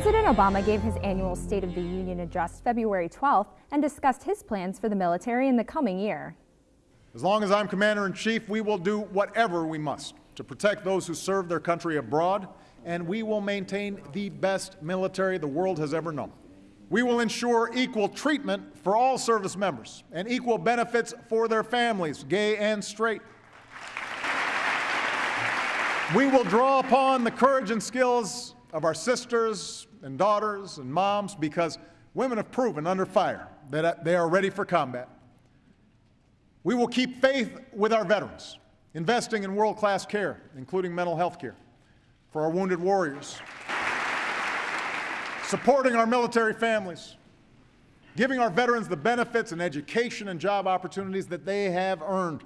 President Obama gave his annual State of the Union address February 12th and discussed his plans for the military in the coming year. As long as I'm Commander in Chief, we will do whatever we must to protect those who serve their country abroad, and we will maintain the best military the world has ever known. We will ensure equal treatment for all service members and equal benefits for their families, gay and straight. We will draw upon the courage and skills of our sisters and daughters and moms because women have proven under fire that uh, they are ready for combat. We will keep faith with our veterans, investing in world-class care, including mental health care, for our wounded warriors, supporting our military families, giving our veterans the benefits and education and job opportunities that they have earned.